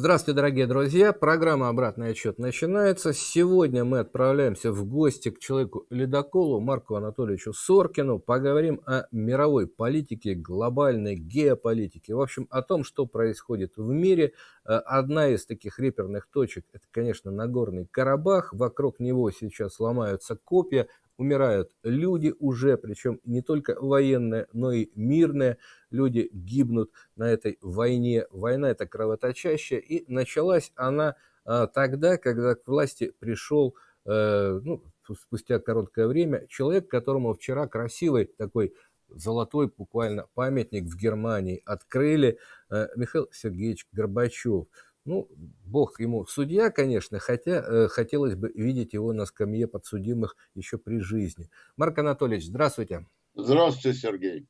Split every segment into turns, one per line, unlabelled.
Здравствуйте, дорогие друзья. Программа «Обратный отчет» начинается. Сегодня мы отправляемся в гости к человеку-ледоколу Марку Анатольевичу Соркину. Поговорим о мировой политике, глобальной геополитике. В общем, о том, что происходит в мире. Э, одна из таких реперных точек – это, конечно, Нагорный Карабах. Вокруг него сейчас ломаются копья умирают люди уже, причем не только военные, но и мирные. Люди гибнут на этой войне. Война это кровоточащая, и началась она а, тогда, когда к власти пришел, э, ну, спустя короткое время, человек, которому вчера красивый такой золотой буквально памятник в Германии открыли, э, Михаил Сергеевич Горбачев. Ну, бог ему судья, конечно, хотя э, хотелось бы видеть его на скамье подсудимых еще при жизни. Марк Анатольевич, здравствуйте.
Здравствуйте, Сергей.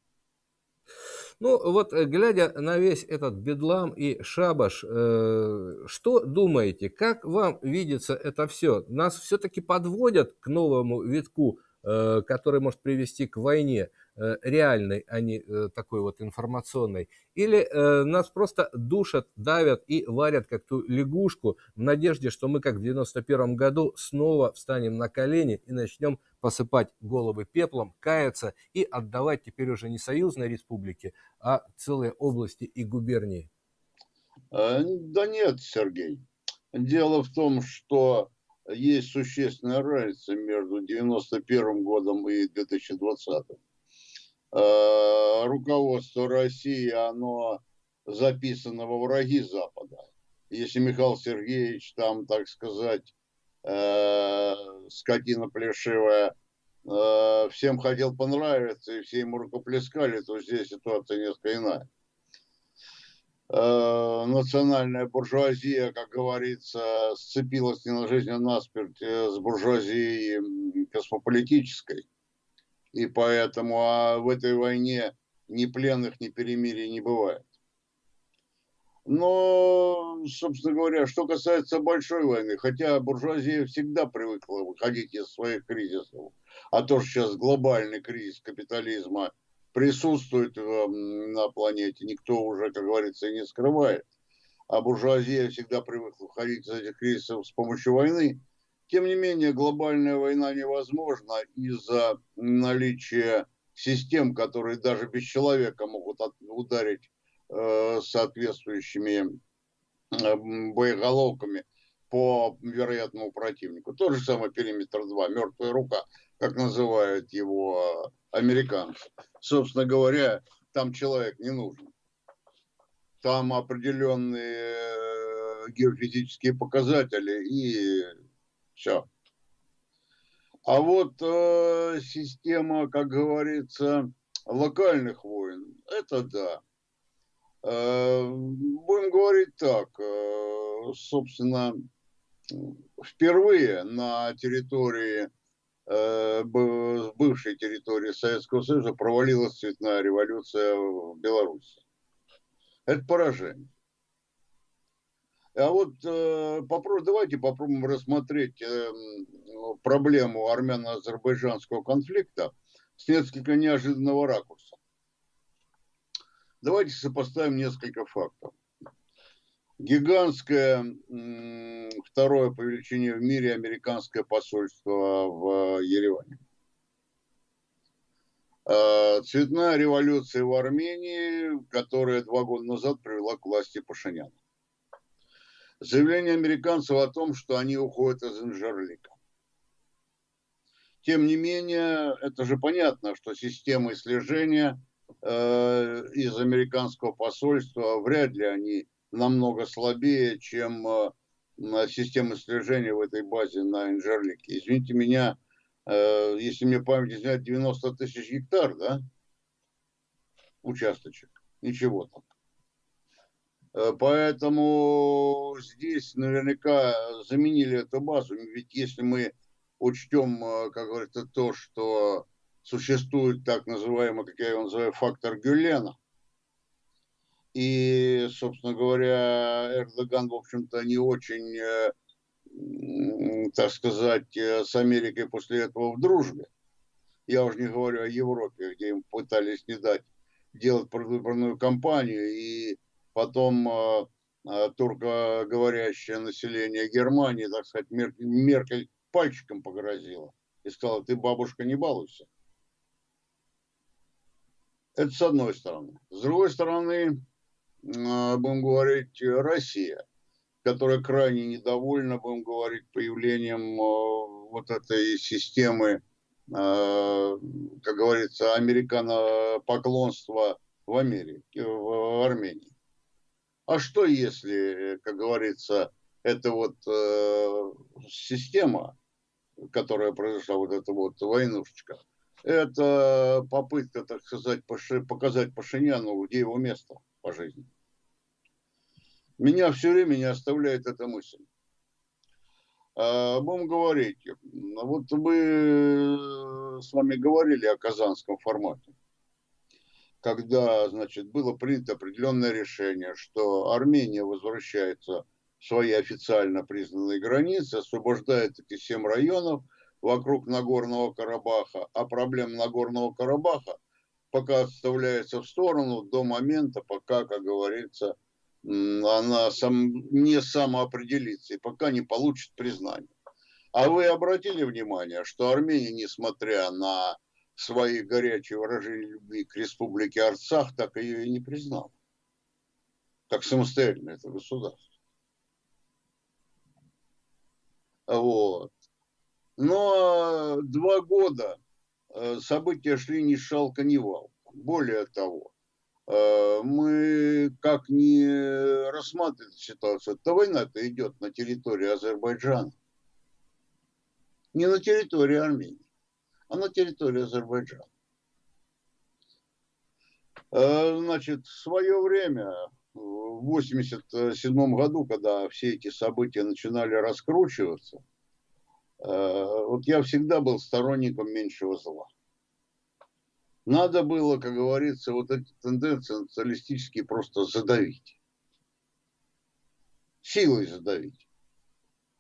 Ну, вот э, глядя на весь этот бедлам и шабаш, э, что думаете, как вам видится это все? Нас все-таки подводят к новому витку, э, который может привести к войне? Э, реальной, а не э, такой вот информационной. Или э, нас просто душат, давят и варят как ту лягушку в надежде, что мы как в 91 году снова встанем на колени и начнем посыпать головы пеплом, каяться и отдавать теперь уже не союзной республике, а целые области и губернии.
Да нет, Сергей. Дело в том, что есть существенная разница между 91 годом и 2020. Э, руководство России, оно записано во враги Запада. Если Михаил Сергеевич там, так сказать, э, скотина плешивая, э, всем хотел понравиться, и все ему рукоплескали, то здесь ситуация несколько иная. Э, национальная буржуазия, как говорится, сцепилась не на жизнь, а на смерть с буржуазией космополитической и поэтому а в этой войне ни пленных, ни перемирий не бывает. Но, собственно говоря, что касается большой войны, хотя буржуазия всегда привыкла выходить из своих кризисов, а то, что сейчас глобальный кризис капитализма присутствует эм, на планете, никто уже, как говорится, не скрывает. А буржуазия всегда привыкла выходить из этих кризисов с помощью войны. Тем не менее, глобальная война невозможна из-за наличия систем, которые даже без человека могут ударить э, соответствующими э, боеголовками по вероятному противнику. Тот же самый периметр 2, мертвая рука, как называют его американцы. Собственно говоря, там человек не нужен. Там определенные э, геофизические показатели и все. А вот э, система, как говорится, локальных войн, это да. Э, будем говорить так, э, собственно, впервые на территории, э, бывшей территории Советского Союза провалилась цветная революция в Беларуси. Это поражение. А вот э, попробуй, давайте попробуем рассмотреть э, проблему армяно-азербайджанского конфликта с несколько неожиданного ракурса. Давайте сопоставим несколько фактов. Гигантское второе по величине в мире американское посольство в Ереване. Э, цветная революция в Армении, которая два года назад привела к власти Пашиняна заявление американцев о том, что они уходят из Инжерлика. Тем не менее, это же понятно, что системы слежения э, из американского посольства вряд ли они намного слабее, чем э, системы слежения в этой базе на Инжерлике. Извините меня, э, если мне память изменяет, 90 тысяч гектар, да, участочек. Ничего там. Э, поэтому здесь наверняка заменили эту базу. Ведь если мы учтем, э, как говорится, то, что существует так называемый, как я его называю, фактор Гюлена, и, собственно говоря, Эрдоган, в общем-то, не очень, э, так сказать, с Америкой после этого в дружбе. Я уже не говорю о Европе, где им пытались не дать делать предвыборную кампанию, и потом э, а, туркоговорящее население Германии, так сказать, Меркель пальчиком погрозила и сказала, ты, бабушка, не балуйся. Это с одной стороны. С другой стороны, а, будем говорить, Россия, которая крайне недовольна, будем говорить, появлением а, вот этой системы, как говорится, американо-поклонства в Америке, в Армении. А что если, как говорится, эта вот э, система, которая произошла, вот эта вот войнушечка, это попытка, так сказать, показать Пашиняну, где его место по жизни. Меня все время не оставляет эта мысль. А, будем говорить, вот мы с вами говорили о казанском формате когда, значит, было принято определенное решение, что Армения возвращается в свои официально признанные границы, освобождает эти семь районов вокруг Нагорного Карабаха, а проблема Нагорного Карабаха пока отставляется в сторону до момента, пока, как говорится, она сам, не самоопределится и пока не получит признание. А вы обратили внимание, что Армения, несмотря на свои горячие выражения любви к республике Арцах, так ее и не признал. Как самостоятельное это государство. Вот. Но два года э, события шли ни шалка, ни вал. Более того, э, мы как не рассматриваем ситуацию, то война-то идет на территории Азербайджана, не на территории Армении а на территории Азербайджана. Э, значит, в свое время, в 1987 году, когда все эти события начинали раскручиваться, э, вот я всегда был сторонником меньшего зла. Надо было, как говорится, вот эти тенденции националистические просто задавить. Силой задавить.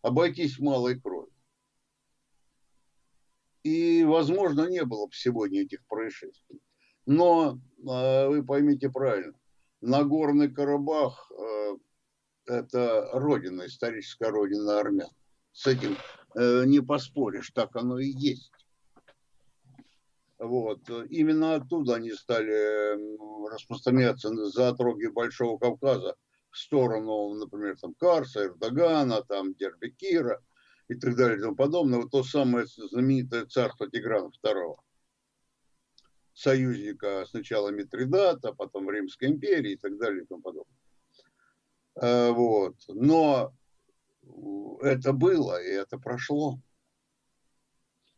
Обойтись малой кровью. И, возможно, не было бы сегодня этих происшествий. Но а, вы поймите правильно, Нагорный Карабах а, – это родина, историческая родина армян. С этим э, не поспоришь, так оно и есть. Вот. Именно оттуда они стали распространяться за отроги Большого Кавказа в сторону, например, там Карса, Эрдогана, там Дербекира – и так далее и тому подобное. Вот то самое знаменитое царство Тиграна II, союзника сначала Митридата, потом Римской империи и так далее и тому подобное. А, вот. Но это было, и это прошло.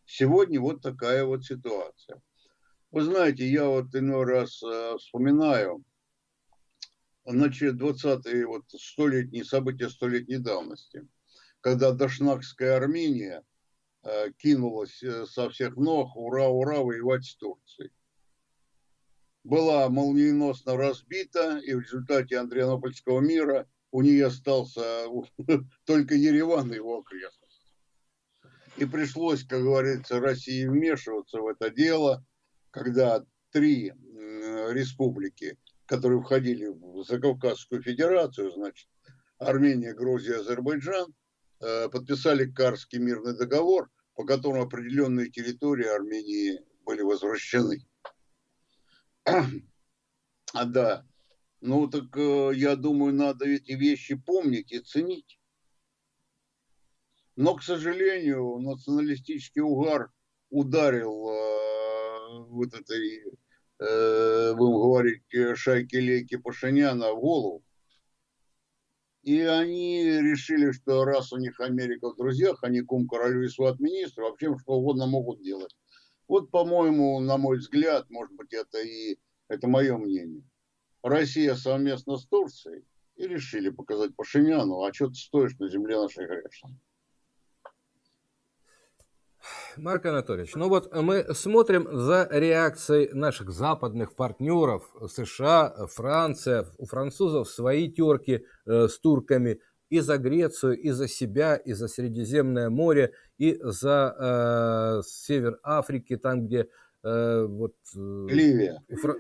Сегодня вот такая вот ситуация. Вы знаете, я вот иной раз э, вспоминаю, значит, 20-е вот столетние события столетней давности – когда Дашнакская Армения э, кинулась э, со всех ног, ура, ура, воевать с Турцией. Была молниеносно разбита, и в результате Андрианопольского мира у нее остался только Ереван и его окрестности. И пришлось, как говорится, России вмешиваться в это дело, когда три республики, которые входили в Закавказскую Федерацию, значит, Армения, Грузия, Азербайджан, Э, подписали Карский мирный договор, по которому определенные территории Армении были возвращены. А да, ну так э, я думаю, надо эти вещи помнить и ценить. Но, к сожалению, националистический угар ударил э, вот этой, э, будем говорить, шайки-лейки Пашиняна в голову. И они решили, что раз у них Америка в друзьях, они кум королю и сват министру, вообще что угодно могут делать. Вот, по-моему, на мой взгляд, может быть, это и это мое мнение. Россия совместно с Турцией и решили показать Пашиняну, а что ты стоишь на земле нашей грешной.
Марк Анатольевич, ну вот мы смотрим за реакцией наших западных партнеров, США, Франция, у французов свои терки э, с турками, и за Грецию, и за себя, и за Средиземное море, и за э, север Африки, там, где э, вот...
Э, Ливия.
Фра...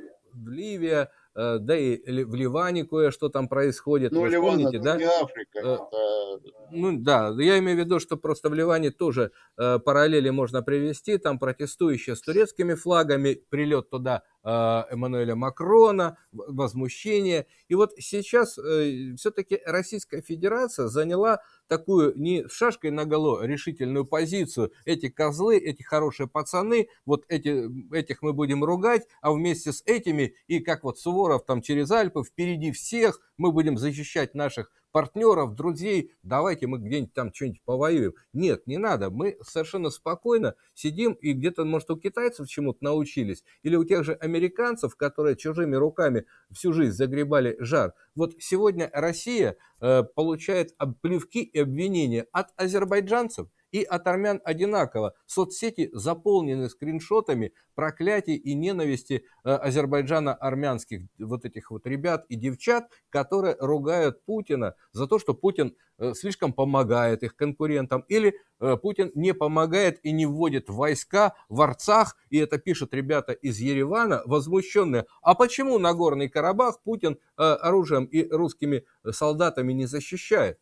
Ливия, да и в Ливане кое-что там происходит.
Ну, Вы Ливан помните, это да? не Африка. Э, это...
Ну да, я имею в виду, что просто в Ливане тоже э, параллели можно привести, там протестующие с турецкими флагами, прилет туда э, Эммануэля Макрона, возмущение. И вот сейчас э, все-таки Российская Федерация заняла такую не шашкой наголо решительную позицию. Эти козлы, эти хорошие пацаны, вот эти, этих мы будем ругать, а вместе с этими, и как вот Суворов там через Альпы, впереди всех, мы будем защищать наших партнеров, друзей, давайте мы где-нибудь там что-нибудь повоюем. Нет, не надо, мы совершенно спокойно сидим и где-то, может, у китайцев чему-то научились, или у тех же американцев, которые чужими руками всю жизнь загребали жар. Вот сегодня Россия э, получает плевки и обвинения от азербайджанцев, и от армян одинаково. Соцсети заполнены скриншотами проклятий и ненависти э, азербайджана-армянских вот этих вот ребят и девчат, которые ругают Путина за то, что Путин э, слишком помогает их конкурентам, или э, Путин не помогает и не вводит войска в Арцах, и это пишут ребята из Еревана, возмущенные. А почему Нагорный Карабах Путин оружием и русскими солдатами не защищает?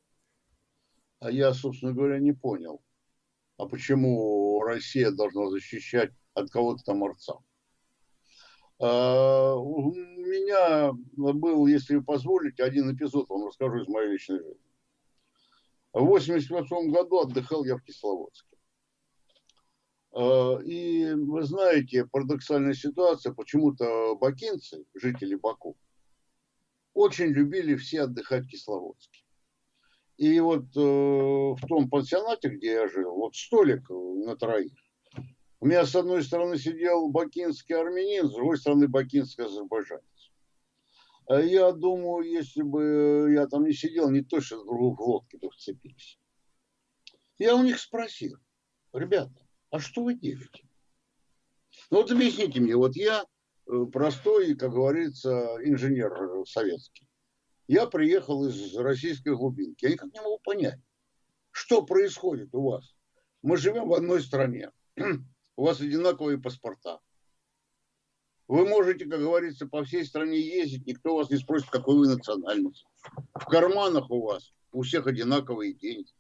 А я, собственно говоря, не понял а почему Россия должна защищать от кого-то там Арца? А, у меня был, если позволите, один эпизод вам расскажу из моей личной жизни. В 88 году отдыхал я в Кисловодске. А, и вы знаете, парадоксальная ситуация, почему-то бакинцы, жители Баку, очень любили все отдыхать в Кисловодске. И вот э, в том пансионате, где я жил, вот столик на троих. У меня с одной стороны сидел бакинский армянин, с другой стороны бакинский азербайджанец. А я думаю, если бы я там не сидел, не точно друг в лодке бы вцепились. Я у них спросил, ребята, а что вы делаете? Ну вот объясните мне, вот я э, простой, как говорится, инженер советский. Я приехал из российской глубинки. Я никак не могу понять, что происходит у вас. Мы живем в одной стране. У вас одинаковые паспорта. Вы можете, как говорится, по всей стране ездить, никто вас не спросит, какой вы национальность. В карманах у вас у всех одинаковые деньги.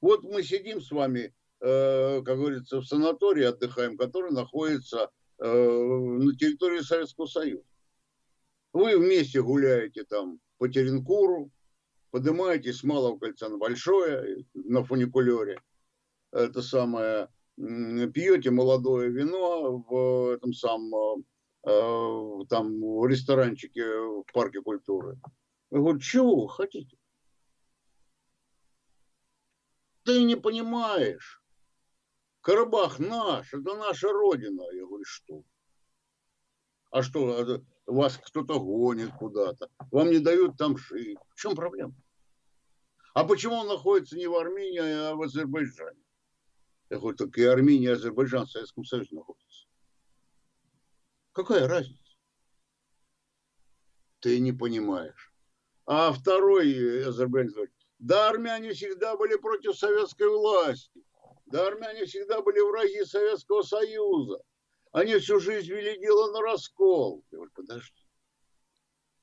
Вот мы сидим с вами, э, как говорится, в санатории отдыхаем, который находится э, на территории Советского Союза. Вы вместе гуляете там по Теренкуру, поднимаетесь с Малого кольца на Большое, на фуникулере. Это самое, пьете молодое вино в этом самом э, там в ресторанчике в парке культуры. Я говорю, чего вы хотите? Ты не понимаешь. Карабах наш, это наша родина. Я говорю, что? А что, вас кто-то гонит куда-то, вам не дают там жить. В чем проблема? А почему он находится не в Армении, а в Азербайджане? Я говорю, так и Армения, и Азербайджан в Советском Союзе находятся. Какая разница? Ты не понимаешь. А второй азербайджанец говорит, да, армяне всегда были против советской власти. Да, армяне всегда были враги Советского Союза. Они всю жизнь вели дело на раскол. Я говорю, подожди.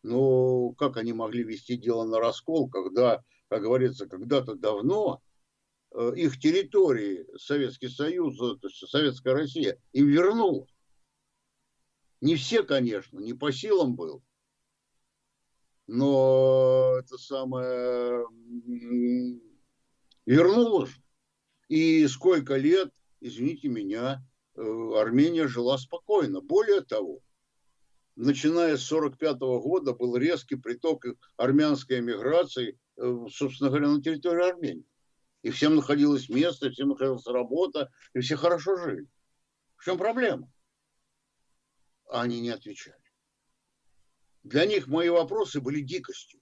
Ну, как они могли вести дело на раскол, когда, как говорится, когда-то давно э, их территории Советский Союз, то есть Советская Россия, им вернула. Не все, конечно, не по силам был. Но это самое вернуло же. И сколько лет, извините меня, Э, Армения жила спокойно. Более того, начиная с 1945 года был резкий приток армянской эмиграции, э, собственно говоря, на территории Армении. И всем находилось место, всем находилась работа, и все хорошо жили. В чем проблема? А они не отвечали. Для них мои вопросы были дикостью.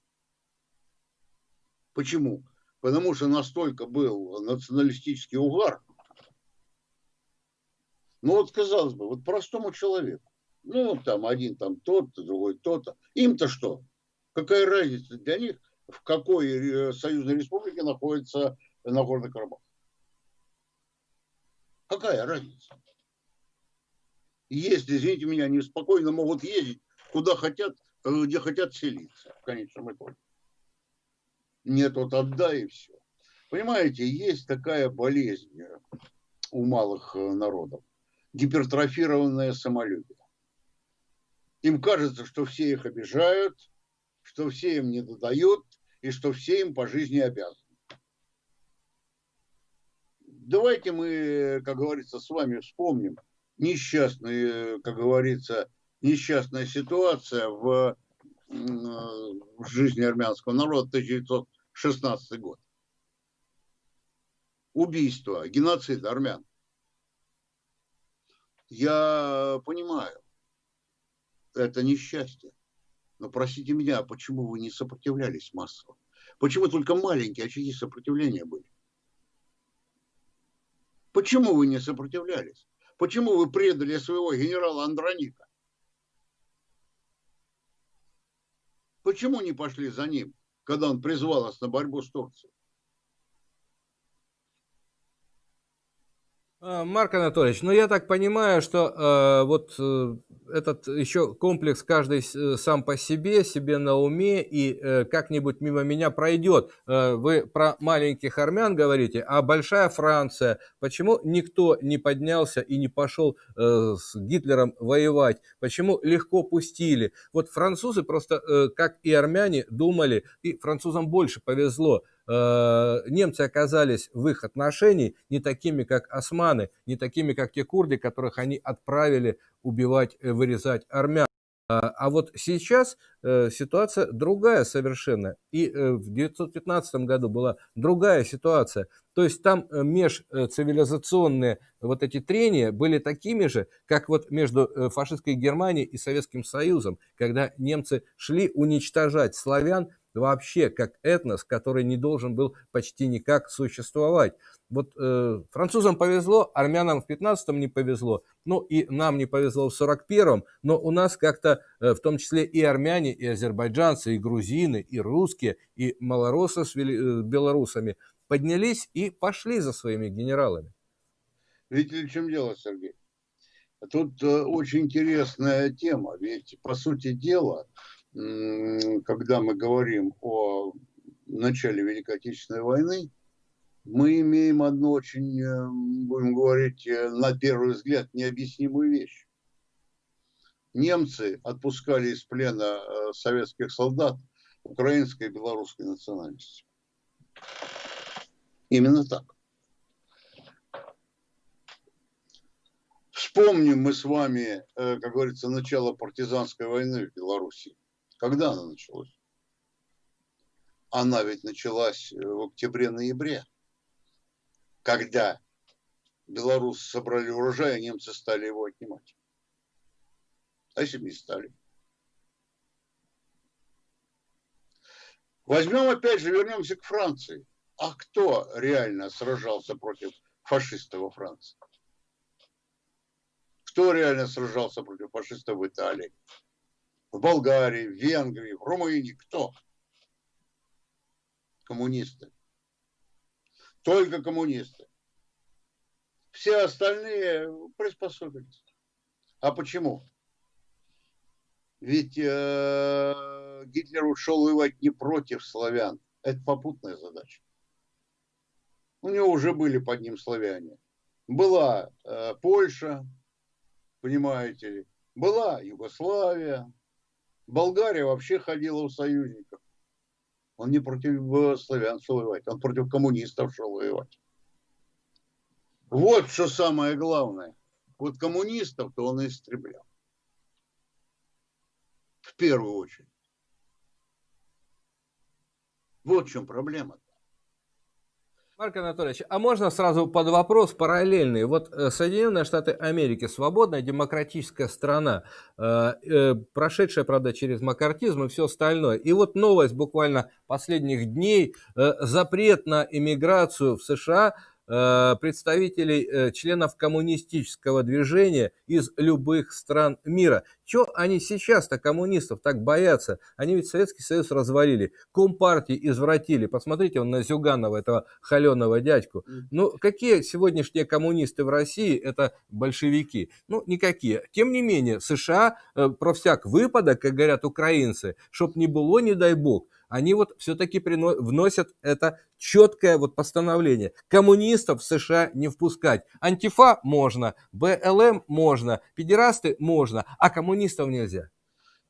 Почему? Потому что настолько был националистический угар, ну вот, казалось бы, вот простому человеку, ну там один там тот-то, другой тот-то, им-то что? Какая разница для них, в какой э, союзной республике находится Нагорный Карабах? Какая разница? Если, извините меня, они спокойно могут ездить куда хотят, где хотят селиться в конечном итоге. Нет, вот отдай и все. Понимаете, есть такая болезнь у малых народов. Гипертрофированное самолюбие. Им кажется, что все их обижают, что все им не додают и что все им по жизни обязаны. Давайте мы, как говорится, с вами вспомним несчастную, как говорится, несчастная ситуация в, в жизни армянского народа 1916 год. Убийство, геноцид армян. Я понимаю, это несчастье. Но простите меня, а почему вы не сопротивлялись массово? Почему только маленькие очаги сопротивления были? Почему вы не сопротивлялись? Почему вы предали своего генерала Андроника? Почему не пошли за ним, когда он призвал нас на борьбу с Турцией?
Марк Анатольевич, ну я так понимаю, что э, вот э, этот еще комплекс каждый э, сам по себе, себе на уме и э, как-нибудь мимо меня пройдет. Э, вы про маленьких армян говорите, а большая Франция, почему никто не поднялся и не пошел э, с Гитлером воевать? Почему легко пустили? Вот французы просто, э, как и армяне, думали, и французам больше повезло, Э, немцы оказались в их отношении не такими, как османы, не такими, как те курды, которых они отправили убивать, э, вырезать армян. А, а вот сейчас э, ситуация другая совершенно. И э, в 1915 году была другая ситуация. То есть там э, межцивилизационные вот эти трения были такими же, как вот между э, фашистской Германией и Советским Союзом, когда немцы шли уничтожать славян вообще как этнос, который не должен был почти никак существовать. Вот э, французам повезло, армянам в 15-м не повезло, ну и нам не повезло в 41-м, но у нас как-то, э, в том числе и армяне, и азербайджанцы, и грузины, и русские, и малоросы с вели, э, белорусами поднялись и пошли за своими генералами.
Видите, в чем дело, Сергей? Тут э, очень интересная тема, ведь, по сути дела, когда мы говорим о начале Великой Отечественной войны, мы имеем одну очень, э, будем говорить, э, на первый взгляд, необъяснимую вещь. Немцы отпускали из плена э, советских солдат украинской и белорусской национальности. Именно так. Вспомним мы с вами, как говорится, начало партизанской войны в Беларуси. Когда она началась? Она ведь началась э, в октябре-ноябре, когда белорусы собрали урожай, а немцы стали его отнимать. А если бы не стали? Возьмем опять же, вернемся к Франции. А кто реально сражался против фашистов во Франции? Кто реально сражался против фашистов в Италии? В Болгарии, в Венгрии, в Румынии. Кто? Коммунисты. Только коммунисты. Все остальные приспособились. А почему? Ведь э, Гитлер ушел воевать не против славян. Это попутная задача. У него уже были под ним славяне. Была э, Польша, понимаете ли, была Югославия, Болгария вообще ходила в союзников. Он не против э, славян шел воевать, он против коммунистов шел воевать. Вот что самое главное. Вот коммунистов-то он истреблял. В первую очередь. Вот в чем проблема.
Марк Анатольевич, а можно сразу под вопрос параллельный? Вот э, Соединенные Штаты Америки, свободная демократическая страна, э, э, прошедшая, правда, через макартизм и все остальное. И вот новость буквально последних дней, запрет на иммиграцию в США представителей, э, членов коммунистического движения из любых стран мира. Чего они сейчас-то коммунистов так боятся? Они ведь Советский Союз развалили, компартии извратили. Посмотрите он на Зюганова, этого холеного дядьку. Ну, какие сегодняшние коммунисты в России? Это большевики. Ну, никакие. Тем не менее, США э, про всяк выпадок, как говорят украинцы, чтоб не было, не дай бог, они вот все-таки вносят это четкое вот постановление. Коммунистов в США не впускать. Антифа можно, БЛМ можно, педерасты можно, а коммунистов нельзя.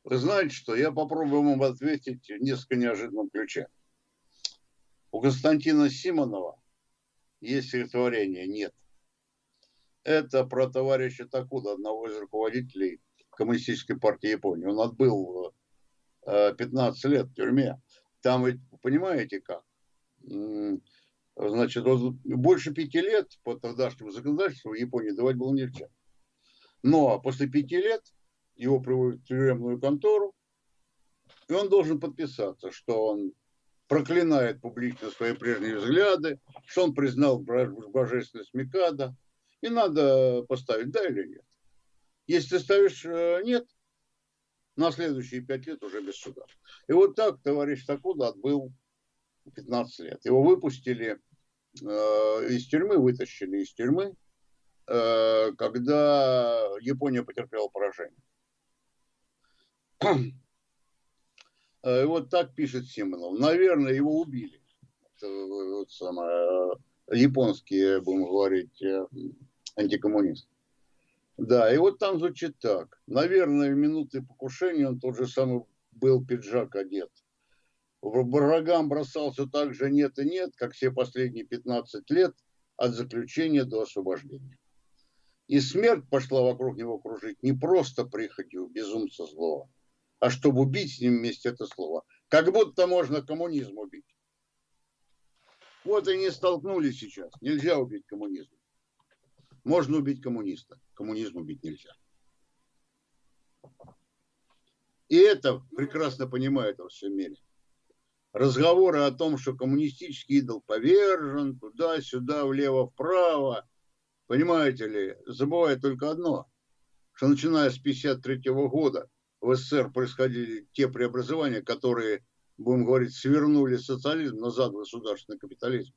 Вы знаете что, я попробую вам ответить в несколько неожиданном ключе. У Константина Симонова есть стихотворение «Нет». Это про товарища Такуда, одного из руководителей Коммунистической партии Японии. Он отбыл 15 э, лет в тюрьме. Там ведь, понимаете как? Значит, больше пяти лет по тогдашнему законодательству в Японии давать было нельзя. Но после пяти лет его приводят в тюремную контору, и он должен подписаться, что он проклинает публично свои прежние взгляды, что он признал божественность Микада, и надо поставить да или нет. Если ты ставишь э, нет, на следующие пять лет уже без суда. И вот так товарищ Такуда отбыл 15 лет. Его выпустили э, из тюрьмы, вытащили из тюрьмы, э, когда Япония потерпела поражение. Э, и вот так пишет Симонов. Наверное, его убили. Это, вот самое, э, японские, будем говорить, э, антикоммунисты. Да, и вот там звучит так. Наверное, в минуты покушения он тот же самый был пиджак одет. Врагам бросался так же нет и нет, как все последние 15 лет от заключения до освобождения. И смерть пошла вокруг него кружить не просто прихотью безумца злого, а чтобы убить с ним вместе это слово. Как будто можно коммунизм убить. Вот и не столкнулись сейчас. Нельзя убить коммунизм. Можно убить коммуниста, коммунизм убить нельзя. И это прекрасно понимают во всем мире. Разговоры о том, что коммунистический идол повержен туда-сюда, влево-вправо, понимаете ли, забывают только одно, что начиная с 1953 года в СССР происходили те преобразования, которые, будем говорить, свернули социализм назад в государственный капитализм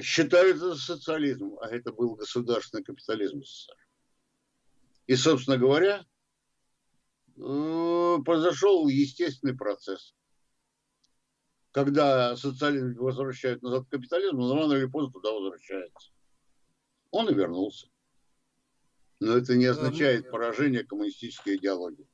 считают это социализмом, а это был государственный капитализм СССР. И, собственно говоря, э, произошел естественный процесс. Когда социализм возвращают назад к капитализму, он рано или поздно туда возвращается. Он и вернулся. Но это не означает поражение коммунистической идеологии.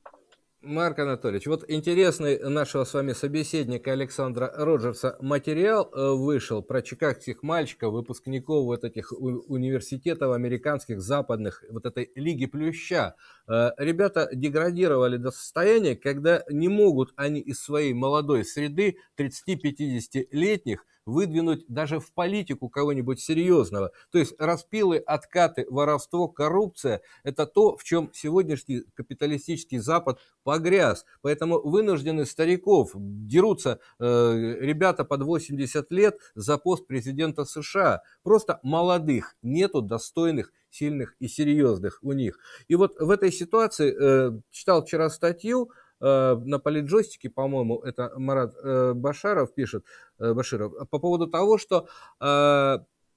Марк Анатольевич, вот интересный нашего с вами собеседника Александра Роджерса материал э, вышел про чикагских мальчиков, выпускников вот этих университетов американских, западных, вот этой Лиги Плюща. Э, ребята деградировали до состояния, когда не могут они из своей молодой среды 30-50-летних выдвинуть даже в политику кого-нибудь серьезного. То есть распилы, откаты, воровство, коррупция – это то, в чем сегодняшний капиталистический Запад погряз. Поэтому вынуждены стариков, дерутся э, ребята под 80 лет за пост президента США. Просто молодых, нету достойных сильных и серьезных у них. И вот в этой ситуации, э, читал вчера статью, на политджойстике, по-моему, это Марат э, Башаров пишет, э, Баширов, по поводу того, что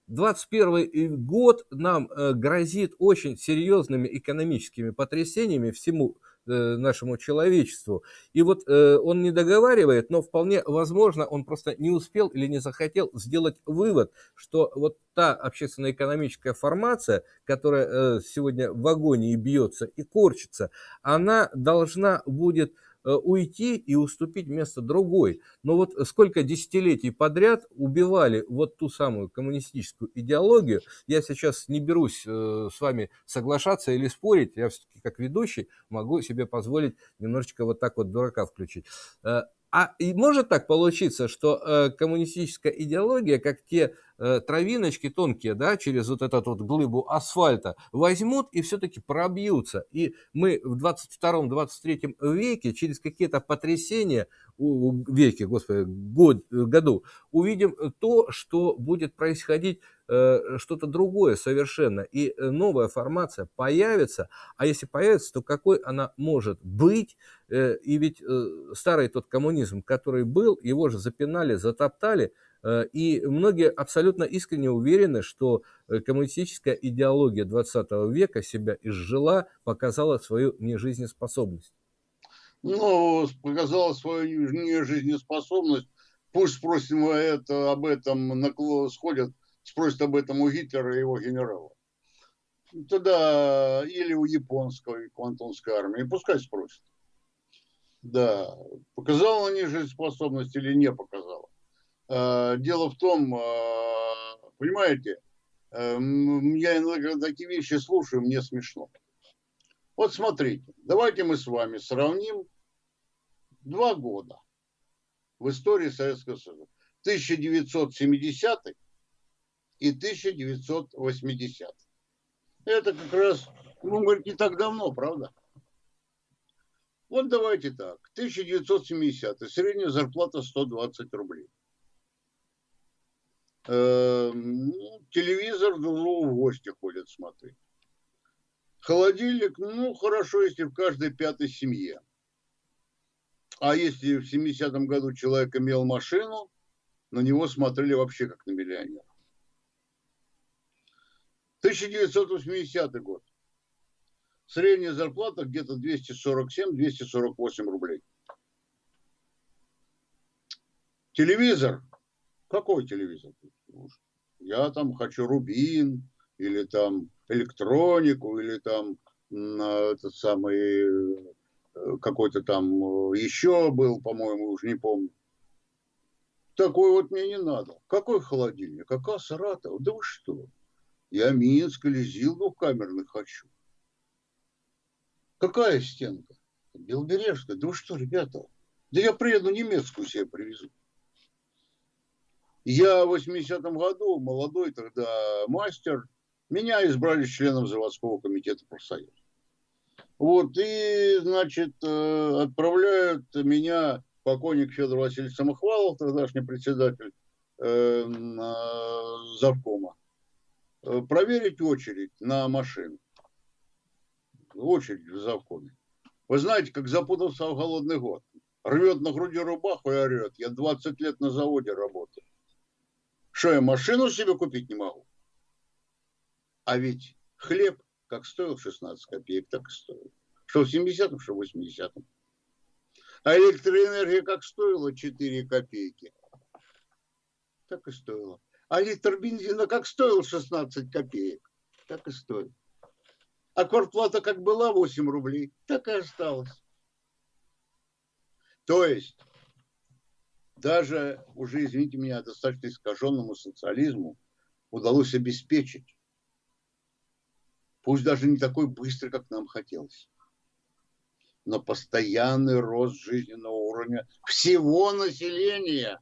21 год нам грозит очень серьезными экономическими потрясениями всему Э, нашему человечеству. И вот э, он не договаривает, но вполне возможно, он просто не успел или не захотел сделать вывод, что вот та общественно-экономическая формация, которая э, сегодня в агонии бьется и корчится, она должна будет Э, уйти и уступить место другой. Но вот сколько десятилетий подряд убивали вот ту самую коммунистическую идеологию, я сейчас не берусь э, с вами соглашаться или спорить, я все-таки как ведущий могу себе позволить немножечко вот так вот дурака включить. А может так получиться, что э, коммунистическая идеология, как те э, травиночки тонкие, да, через вот этот вот глыбу асфальта возьмут и все-таки пробьются. И мы в 22-23 веке через какие-то потрясения веке, господи, год, году, увидим то, что будет происходить э, что-то другое совершенно. И э, новая формация появится, а если появится, то какой она может быть? Э, и ведь э, старый тот коммунизм, который был, его же запинали, затоптали, э, и многие абсолютно искренне уверены, что коммунистическая идеология 20 века себя изжила, показала свою нежизнеспособность
ну, показала свою нежизнеспособность. Пусть спросим это, об этом, сходят, спросят об этом у Гитлера и его генерала. Тогда или у японской квантунской армии, пускай спросят. Да, показала она нежизнеспособность или не показала. А, дело в том, а, понимаете, а, я иногда такие вещи слушаю, мне смешно. Вот смотрите, давайте мы с вами сравним два года в истории Советского Союза. 1970 и 1980. Это как раз, ну, говорит, не так давно, правда? Вот давайте так. 1970 средняя зарплата 120 рублей. Эм, ну, телевизор в гости ходят смотреть. Холодильник, ну, хорошо, если в каждой пятой семье. А если в 70-м году человек имел машину, на него смотрели вообще как на миллионера. 1980 год. Средняя зарплата где-то 247-248 рублей. Телевизор. Какой телевизор? Я там хочу Рубин, или там электронику, или там этот самый Э, какой-то там э, еще был, по-моему, уже не помню. Такой вот мне не надо. Какой холодильник? Какая Саратов? Да вы что? Я Минск или ЗИЛ двухкамерный хочу. Какая стенка? Белбережская. Да вы что, ребята? Да я приеду немецкую себе привезу. Я в 80-м году, молодой тогда мастер, меня избрали членом заводского комитета профсоюза. Вот, и, значит, э, отправляют меня покойник Федор Васильевич Самохвалов, тогдашний председатель э, завкома, э, проверить очередь на машину. Очередь в завкоме. Вы знаете, как запутался в голодный год. Рвет на груди рубаху и орет. Я 20 лет на заводе работаю. Что, я машину себе купить не могу? А ведь хлеб как стоил 16 копеек, так и стоил. Что в 70-м, что в 80-м. А электроэнергия как стоила 4 копейки, так и стоила. А литр бензина как стоил 16 копеек, так и стоит. А квартплата как была 8 рублей, так и осталась. То есть, даже уже, извините меня, достаточно искаженному социализму удалось обеспечить пусть даже не такой быстрый, как нам хотелось, но постоянный рост жизненного уровня всего населения.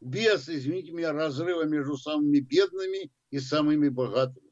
Без, извините меня, разрыва между самыми бедными и самыми богатыми.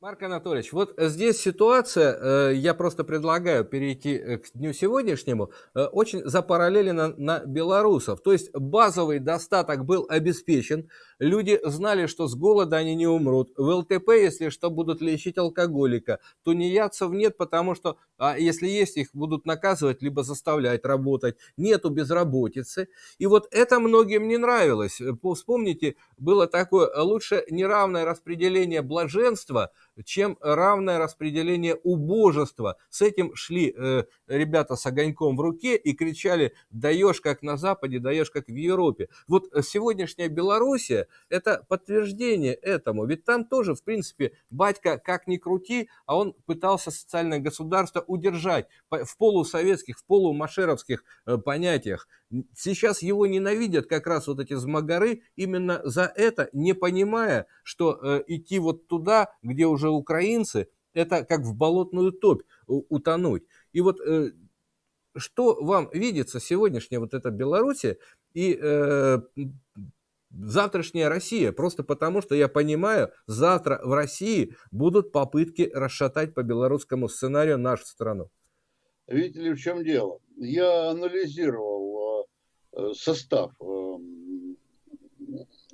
Марк Анатольевич, вот здесь ситуация, э, я просто предлагаю перейти э, к дню сегодняшнему, э, очень запараллелена на белорусов. То есть базовый достаток был обеспечен, люди знали, что с голода они не умрут. В ЛТП, если что, будут лечить алкоголика. Тунеядцев нет, потому что, а если есть, их будут наказывать, либо заставлять работать. Нету безработицы. И вот это многим не нравилось. Вспомните, было такое лучше неравное распределение блаженства – чем равное распределение убожества. С этим шли э, ребята с огоньком в руке и кричали «даешь как на Западе, даешь как в Европе». Вот сегодняшняя Белоруссия – это подтверждение этому. Ведь там тоже, в принципе, батька как ни крути, а он пытался социальное государство удержать в полусоветских, в полумашеровских э, понятиях. Сейчас его ненавидят как раз вот эти змагары именно за это, не понимая, что э, идти вот туда, где уже украинцы, это как в болотную топь утонуть. И вот э, что вам видится сегодняшняя вот эта Белоруссия и э, завтрашняя Россия, просто потому что я понимаю, завтра в России будут попытки расшатать по белорусскому сценарию нашу страну.
Видите ли, в чем дело? Я анализировал э, состав э,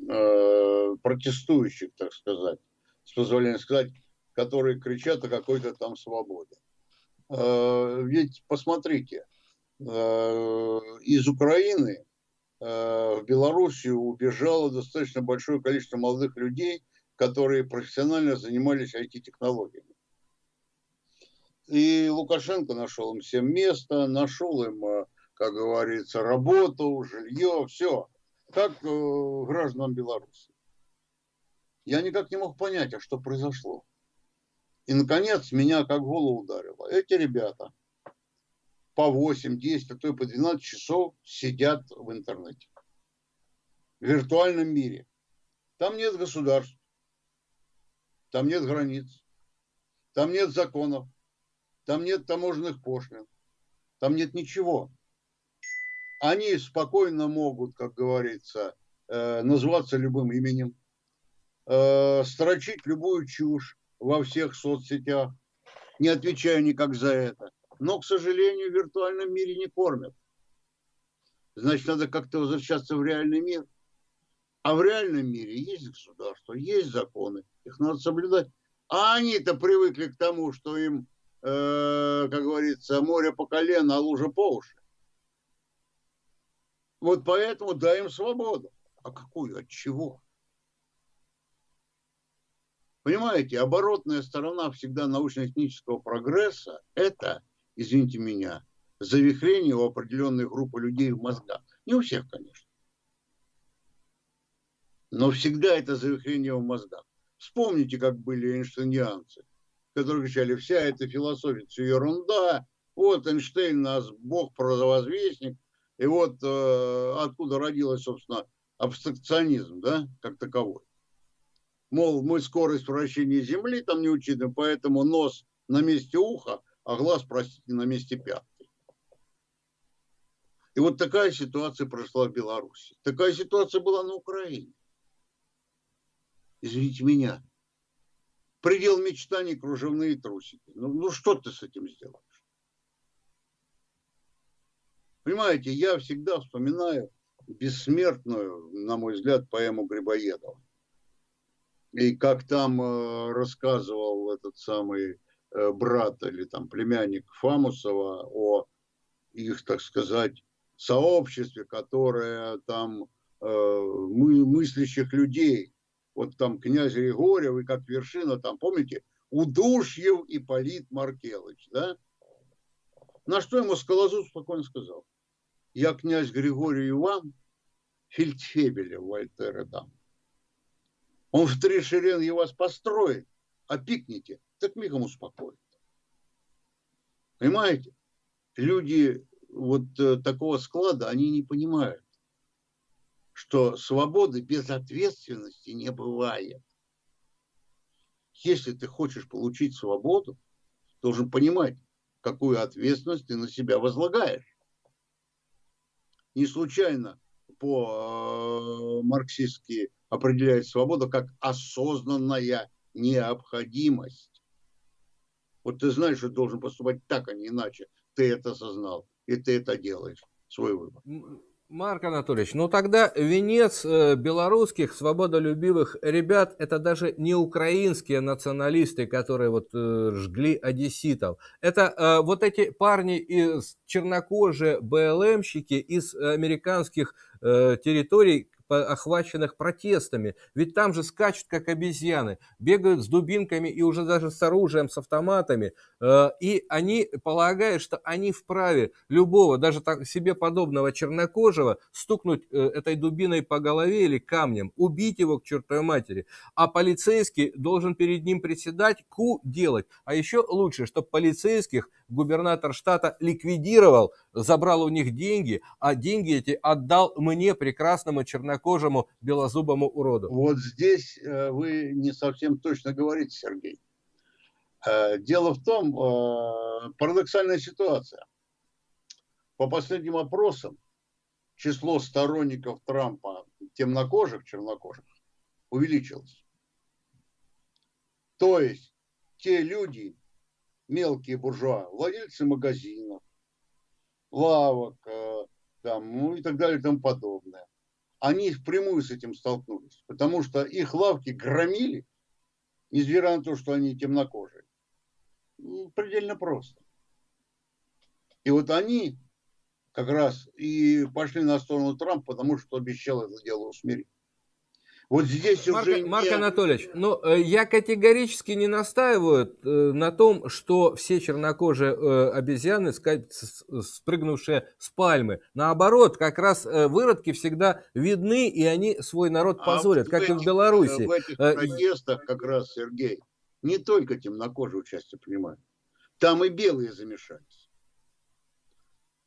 э, протестующих, так сказать, с позволения сказать, которые кричат о какой-то там свободе. Ведь посмотрите, из Украины в Белоруссию убежало достаточно большое количество молодых людей, которые профессионально занимались IT-технологиями. И Лукашенко нашел им всем место, нашел им, э, как говорится, работу, жилье, все. Как э, гражданам Беларуси. Я никак не мог понять, а что произошло. И, наконец, меня как голову ударило. Эти ребята по 8, 10, а то и по 12 часов сидят в интернете. В виртуальном мире. Там нет государств. Там нет границ. Там нет законов. Там нет таможенных пошлин. Там нет ничего. Они спокойно могут, как говорится, э, называться любым именем, э, строчить любую чушь во всех соцсетях, не отвечая никак за это. Но, к сожалению, в виртуальном мире не кормят. Значит, надо как-то возвращаться в реальный мир. А в реальном мире есть государство, есть законы, их надо соблюдать. А они-то привыкли к тому, что им э, как говорится, море по колено, а лужа по уши. Вот поэтому дай им свободу. А какую? От чего? Понимаете, оборотная сторона всегда научно-технического прогресса – это, извините меня, завихрение у определенной группы людей в мозгах. Не у всех, конечно. Но всегда это завихрение в мозгах. Вспомните, как были эйнштейнианцы – которые кричали, вся эта философия, все ерунда, вот Эйнштейн нас бог провозвестник, и вот э, откуда родилась, собственно, абстракционизм, да, как таковой. Мол, мы скорость вращения Земли там не учитываем, поэтому нос на месте уха, а глаз, простите, на месте пятки. И вот такая ситуация прошла в Беларуси. Такая ситуация была на Украине. Извините меня, предел мечтаний кружевные трусики. Ну, ну что ты с этим сделаешь? Понимаете, я всегда вспоминаю бессмертную, на мой взгляд, поэму Грибоедова. И как там э, рассказывал этот самый брат или там племянник Фамусова о их, так сказать, сообществе, которое там э, мы, мыслящих людей, вот там князь Григорьев и как вершина, там, помните, Удушьев и Полит Маркелыч, да? На что ему Скалозуб спокойно сказал, я князь Григорий Иван, фельдфебеля Вольтера дам. Он в три шеренги вас построит, а пикните, так мигом успокоит. Понимаете? Люди вот э, такого склада, они не понимают что свободы без ответственности не бывает. Если ты хочешь получить свободу, должен понимать, какую ответственность ты на себя возлагаешь. Не случайно по-марксистски э, определяет свободу как осознанная необходимость. Вот ты знаешь, что должен поступать так, а не иначе. Ты это осознал, и ты это делаешь, свой выбор.
Марк Анатольевич, ну тогда венец э, белорусских свободолюбивых ребят это даже не украинские националисты, которые вот э, жгли одесситов. Это э, вот эти парни из чернокожие БЛМщики из американских территорий, охваченных протестами. Ведь там же скачут, как обезьяны, бегают с дубинками и уже даже с оружием, с автоматами. Э, и они полагают, что они вправе любого, даже так, себе подобного чернокожего, стукнуть э, этой дубиной по голове или камнем, убить его к чертовой матери. А полицейский должен перед ним приседать, ку делать. А еще лучше, чтобы полицейских губернатор штата ликвидировал, забрал у них деньги, а деньги эти отдал мне, прекрасному чернокожему белозубому уроду.
Вот здесь э, вы не совсем точно говорите, Сергей. Э, дело в том, э, парадоксальная ситуация. По последним опросам, число сторонников Трампа темнокожих, чернокожих увеличилось. То есть те люди, мелкие буржуа, владельцы магазинов, лавок, э, там, ну и так далее и тому подобное, они впрямую с этим столкнулись, потому что их лавки громили, несмотря на то, что они темнокожие. Ну, предельно просто. И вот они как раз и пошли на сторону Трампа, потому что обещал это дело усмирить.
Вот здесь Марк, уже... Марк не... Анатольевич, ну, э, я категорически не настаиваю э, на том, что все чернокожие э, обезьяны, спрыгнувшие с пальмы. Наоборот, как раз выродки всегда видны, и они свой народ а позорят, а как этих, и в Беларуси.
В этих протестах как раз, Сергей, не только темнокожие участие принимают. Там и белые замешались.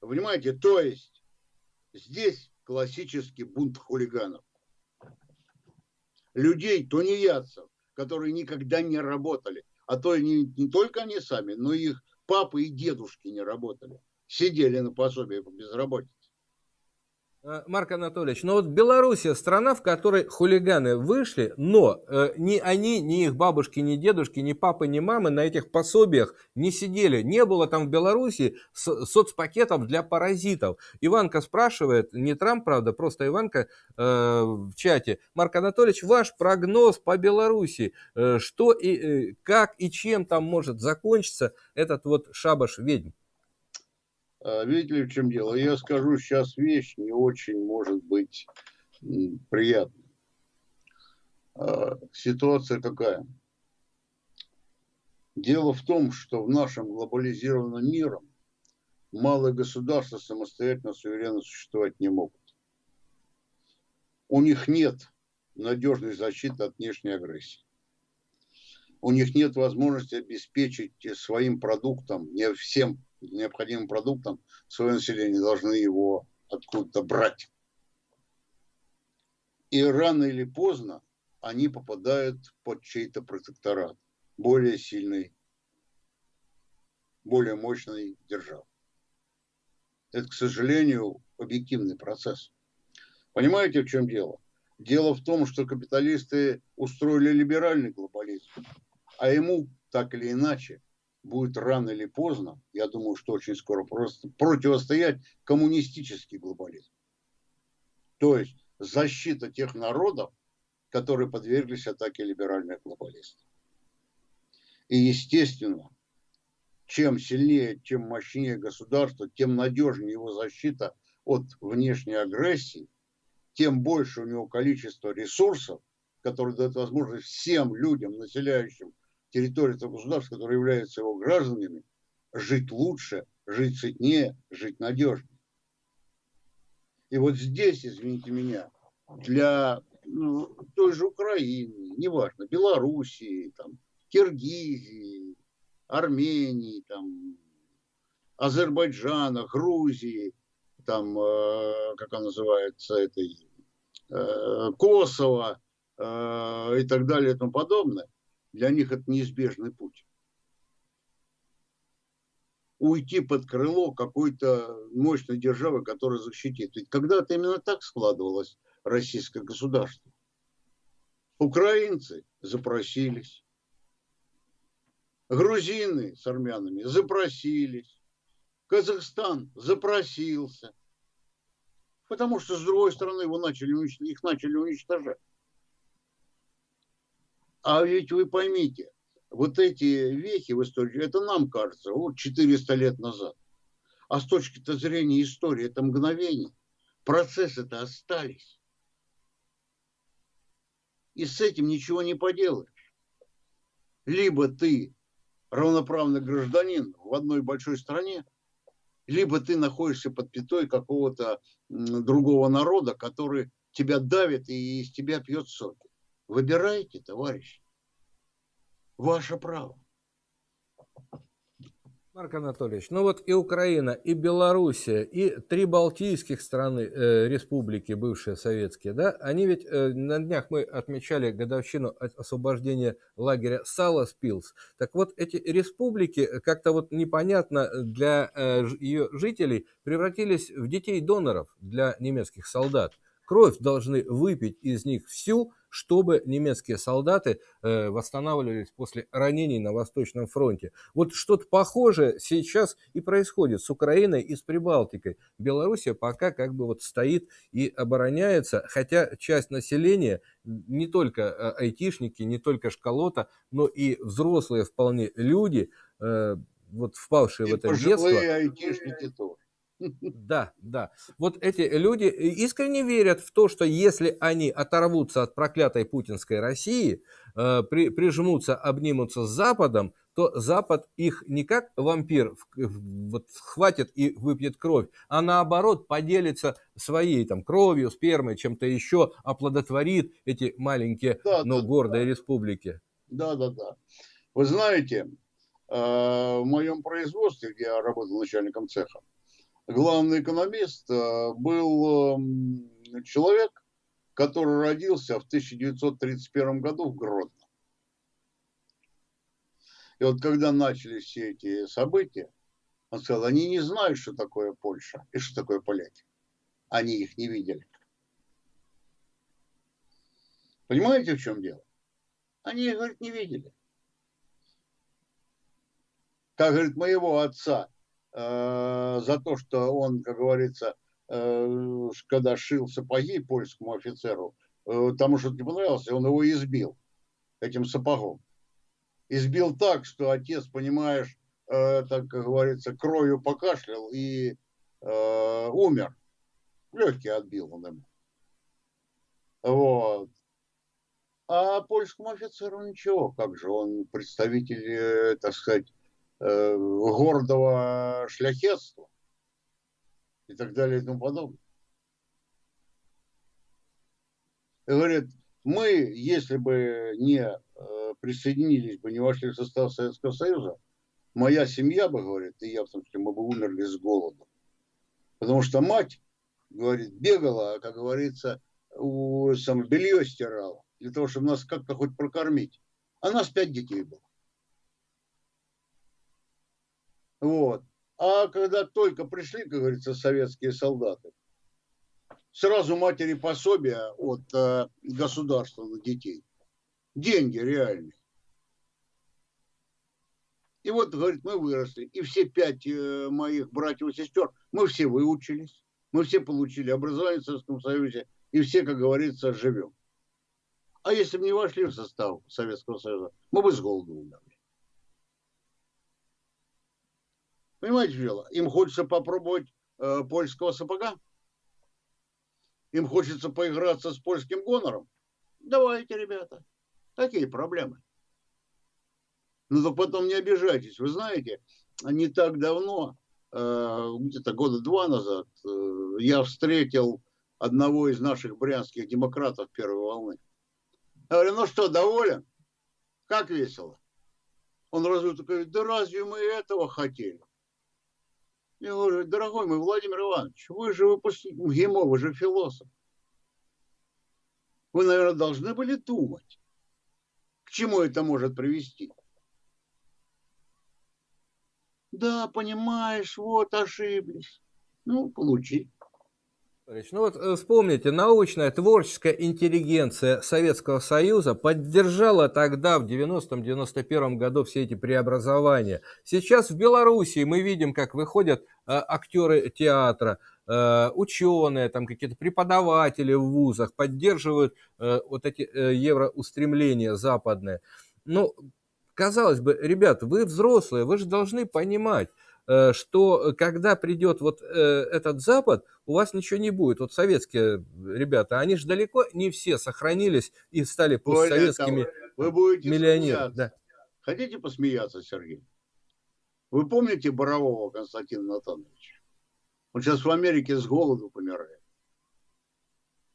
Понимаете, то есть здесь классический бунт хулиганов людей, тунеядцев, которые никогда не работали. А то не, не только они сами, но и их папы и дедушки не работали. Сидели на пособии по безработице.
Э, Марк Анатольевич, но вот Белоруссия страна, в которой хулиганы вышли, но э, ни они, ни их бабушки, ни дедушки, ни папы, ни мамы на этих пособиях не сидели. Не было там в Белоруссии со соцпакетов для паразитов. Иванка спрашивает, не Трамп, правда, просто Иванка э, в чате. Марк Анатольевич, ваш прогноз по Белоруссии, э, что и э, как и чем там может закончиться этот вот шабаш ведьм?
А, видите ли, в чем дело? Я скажу сейчас вещь, не очень может быть приятной. А, ситуация какая? Дело в том, что в нашем глобализированном мире малые государства самостоятельно, суверенно существовать не могут. У них нет надежной защиты от внешней агрессии. У них нет возможности обеспечить своим продуктом, не всем необходимым продуктом, свое население должны его откуда-то брать. И рано или поздно они попадают под чей-то протекторат, более сильный, более мощной державы. Это, к сожалению, объективный процесс. Понимаете, в чем дело? Дело в том, что капиталисты устроили либеральный глобализм, а ему так или иначе будет рано или поздно, я думаю, что очень скоро, просто противостоять коммунистический глобализм. То есть защита тех народов, которые подверглись атаке либеральных глобалистов. И естественно, чем сильнее, чем мощнее государство, тем надежнее его защита от внешней агрессии, тем больше у него количество ресурсов, которые дают возможность всем людям, населяющим территории этого государства, которые являются его гражданами, жить лучше, жить сытнее, жить надежнее. И вот здесь, извините меня, для ну, той же Украины, неважно, Белоруссии, там, Киргизии, Армении, там, Азербайджана, Грузии, там, э, как она называется, этой, э, Косово э, и так далее и тому подобное, для них это неизбежный путь. Уйти под крыло какой-то мощной державы, которая защитит. Ведь когда-то именно так складывалось российское государство. Украинцы запросились. Грузины с армянами запросились. Казахстан запросился. Потому что, с другой стороны, его начали, их начали уничтожать. А ведь вы поймите, вот эти вехи в истории, это нам кажется, вот 400 лет назад. А с точки зрения истории это мгновение. Процессы-то остались. И с этим ничего не поделаешь. Либо ты равноправный гражданин в одной большой стране, либо ты находишься под пятой какого-то другого народа, который тебя давит и из тебя пьет соки. Выбирайте, товарищи. Ваше право.
Марк Анатольевич, ну вот и Украина, и Белоруссия, и три балтийских страны, э, республики, бывшие советские, да, они ведь, э, на днях мы отмечали годовщину освобождения лагеря Саласпилс. Так вот, эти республики, э, как-то вот непонятно для э, ее жителей, превратились в детей доноров для немецких солдат. Кровь должны выпить из них всю, чтобы немецкие солдаты э, восстанавливались после ранений на Восточном фронте. Вот что-то похожее сейчас и происходит с Украиной и с Прибалтикой. Белоруссия пока как бы вот стоит и обороняется, хотя часть населения, не только э, айтишники, не только школота, но и взрослые вполне люди, э, вот впавшие и в это детство. айтишники тоже. Да, да. Вот эти люди искренне верят в то, что если они оторвутся от проклятой путинской России, э, при, прижмутся, обнимутся с Западом, то Запад их не как вампир вот, хватит и выпьет кровь, а наоборот поделится своей там кровью, спермой, чем-то еще, оплодотворит эти маленькие, да, но да, гордые да. республики.
Да, да, да. Вы знаете, э, в моем производстве, где я работал начальником цеха, главный экономист э, был эм, человек, который родился в 1931 году в Гродно. И вот когда начались все эти события, он сказал, они не знают, что такое Польша и что такое поляки. Они их не видели. Понимаете, в чем дело? Они их, говорит, не видели. Как, говорит, моего отца за то, что он, как говорится, э, когда шил сапоги польскому офицеру, э, тому что не понравилось, он его избил этим сапогом. Избил так, что отец, понимаешь, так как говорится, кровью покашлял и э, умер. Легкий отбил он ему. Вот. А польскому офицеру ничего, как же он представитель, так сказать, Э, гордого шляхетства и так далее и тому подобное. И говорит, мы, если бы не э, присоединились бы, не вошли в состав Советского Союза, моя семья бы, говорит, и я в том числе, мы бы умерли с голоду. Потому что мать, говорит, бегала, как говорится, у, сам, белье стирала, для того, чтобы нас как-то хоть прокормить. А нас пять детей было. Вот. А когда только пришли, как говорится, советские солдаты, сразу матери пособия от э, государства на детей. Деньги реальные. И вот, говорит, мы выросли. И все пять э, моих братьев и сестер, мы все выучились. Мы все получили образование в Советском Союзе. И все, как говорится, живем. А если бы не вошли в состав Советского Союза, мы бы с голоду умерли. Понимаете, дело? Им хочется попробовать э, польского сапога. Им хочется поиграться с польским гонором. Давайте, ребята. Какие проблемы? Ну, то потом не обижайтесь. Вы знаете, не так давно, э, где-то года два назад, э, я встретил одного из наших брянских демократов первой волны. Я говорю, ну что, доволен? Как весело? Он разве такой, да разве мы этого хотели? Я говорю, дорогой мой Владимир Иванович, вы же выпускник МГИМО, вы же философ. Вы, наверное, должны были думать, к чему это может привести. Да, понимаешь, вот ошиблись. Ну, получи.
Ну вот э, вспомните, научная творческая интеллигенция Советского Союза поддержала тогда, в 90-91 году, все эти преобразования. Сейчас в Белоруссии мы видим, как выходят э, актеры театра, э, ученые, там какие-то преподаватели в вузах поддерживают э, вот эти э, евроустремления западные. Ну, казалось бы, ребят, вы взрослые, вы же должны понимать, что когда придет вот э, этот Запад, у вас ничего не будет. Вот советские ребята, они же далеко не все сохранились и стали постсоветскими
вы будете миллионерами. Да. Хотите посмеяться, Сергей? Вы помните Борового Константина Натановича? Он сейчас в Америке с голоду помирает.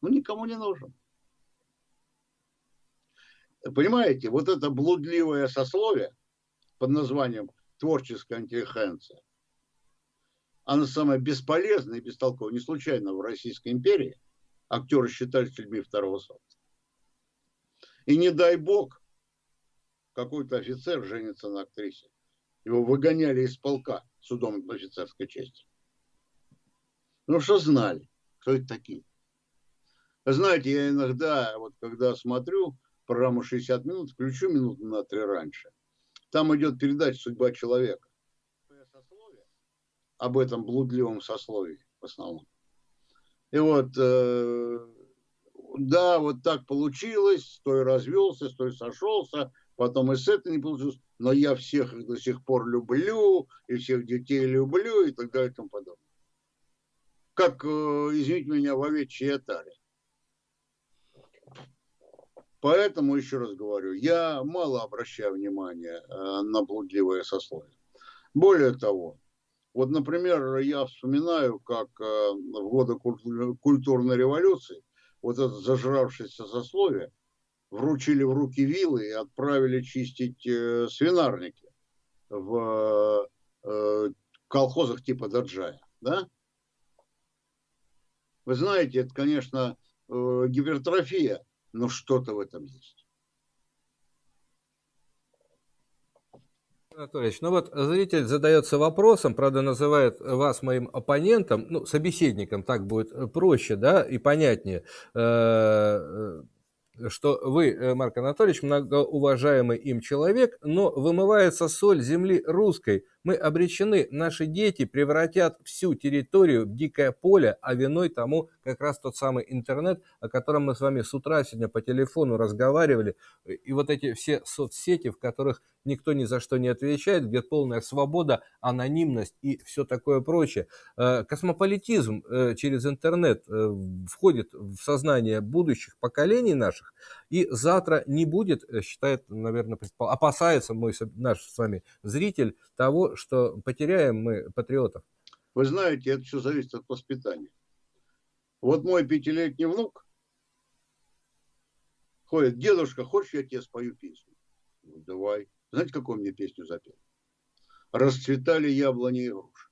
Ну, никому не нужен. Понимаете, вот это блудливое сословие под названием творческая интеллигенция, она самая бесполезная и бестолковая. Не случайно в Российской империи актеры считались людьми второго сорта. И не дай бог, какой-то офицер женится на актрисе. Его выгоняли из полка судом офицерской чести. Ну что знали, кто это такие. Знаете, я иногда, вот когда смотрю программу 60 минут, включу минуту на три раньше. Там идет передача «Судьба человека». Об этом блудливом сословии в основном. И вот, э, да, вот так получилось, с той развелся, с той сошелся, потом и с этой не получилось, но я всех их до сих пор люблю, и всех детей люблю, и так далее и тому подобное. Как, э, извините меня, в овечьей отаре. Поэтому, еще раз говорю, я мало обращаю внимание э, на блудливое сословие. Более того, вот, например, я вспоминаю, как э, в годы культурной революции вот это зажравшееся сословие вручили в руки вилы и отправили чистить э, свинарники в колхозах типа Даджая. Да? Вы знаете, это, конечно, гипертрофия но что-то в этом есть.
Анатольевич, ну вот зритель задается вопросом, правда называет вас моим оппонентом, ну, собеседником, так будет проще, да, и понятнее. Что вы, э, Марк Анатольевич, многоуважаемый им человек, но вымывается соль земли русской. Мы обречены, наши дети превратят всю территорию в дикое поле, а виной тому как раз тот самый интернет, о котором мы с вами с утра сегодня по телефону разговаривали, и вот эти все соцсети, в которых никто ни за что не отвечает, где полная свобода, анонимность и все такое прочее. Э, космополитизм э, через интернет входит в сознание будущих поколений наших, наших. И завтра не будет, э, считает, наверное, опасается мой наш с вами зритель того, что потеряем мы патриотов.
Вы знаете, это все зависит от воспитания. Вот мой пятилетний внук ходит, дедушка, хочешь, я тебе спою песню? Ну, давай. Знаете, какую мне песню запел? Расцветали яблони и груши.